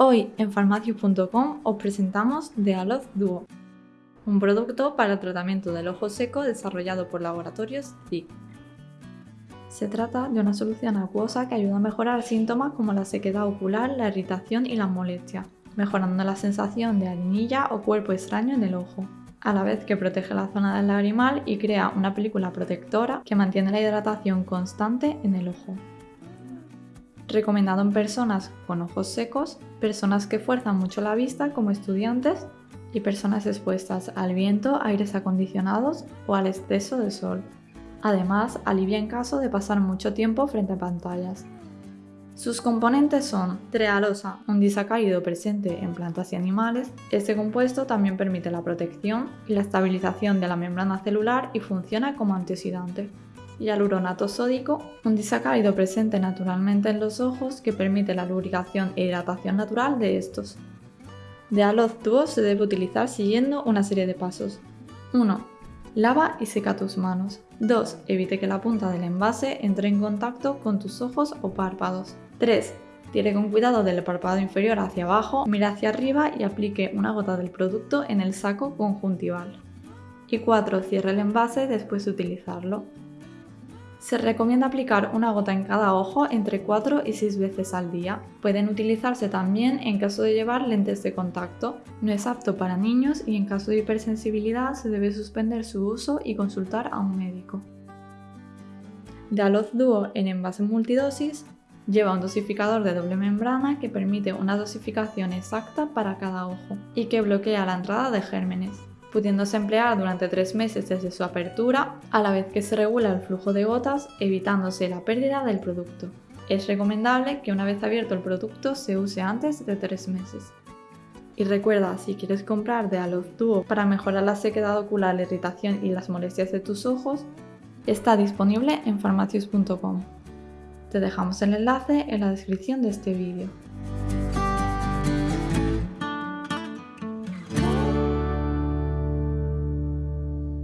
Hoy en farmacius.com os presentamos Dealoz Duo, un producto para el tratamiento del ojo seco desarrollado por laboratorios ZIC. Se trata de una solución acuosa que ayuda a mejorar síntomas como la sequedad ocular, la irritación y la molestia, mejorando la sensación de harinilla o cuerpo extraño en el ojo, a la vez que protege la zona del lagrimal y crea una película protectora que mantiene la hidratación constante en el ojo recomendado en personas con ojos secos, personas que fuerzan mucho la vista como estudiantes y personas expuestas al viento, aires acondicionados o al exceso de sol. Además, alivia en caso de pasar mucho tiempo frente a pantallas. Sus componentes son trealosa, un disacárido presente en plantas y animales. Este compuesto también permite la protección y la estabilización de la membrana celular y funciona como antioxidante hialuronato sódico, un disacárido presente naturalmente en los ojos que permite la lubricación e hidratación natural de estos. De Aloz Duo se debe utilizar siguiendo una serie de pasos. 1. Lava y seca tus manos. 2. Evite que la punta del envase entre en contacto con tus ojos o párpados. 3. Tire con cuidado del párpado inferior hacia abajo, mira hacia arriba y aplique una gota del producto en el saco conjuntival. Y 4. Cierre el envase después de utilizarlo. Se recomienda aplicar una gota en cada ojo entre 4 y 6 veces al día. Pueden utilizarse también en caso de llevar lentes de contacto. No es apto para niños y en caso de hipersensibilidad se debe suspender su uso y consultar a un médico. Aloz Duo en envase multidosis lleva un dosificador de doble membrana que permite una dosificación exacta para cada ojo y que bloquea la entrada de gérmenes pudiéndose emplear durante tres meses desde su apertura, a la vez que se regula el flujo de gotas, evitándose la pérdida del producto. Es recomendable que una vez abierto el producto se use antes de tres meses. Y recuerda, si quieres comprar de Aloz Duo para mejorar la sequedad ocular, la irritación y las molestias de tus ojos, está disponible en farmacius.com. Te dejamos el enlace en la descripción de este vídeo.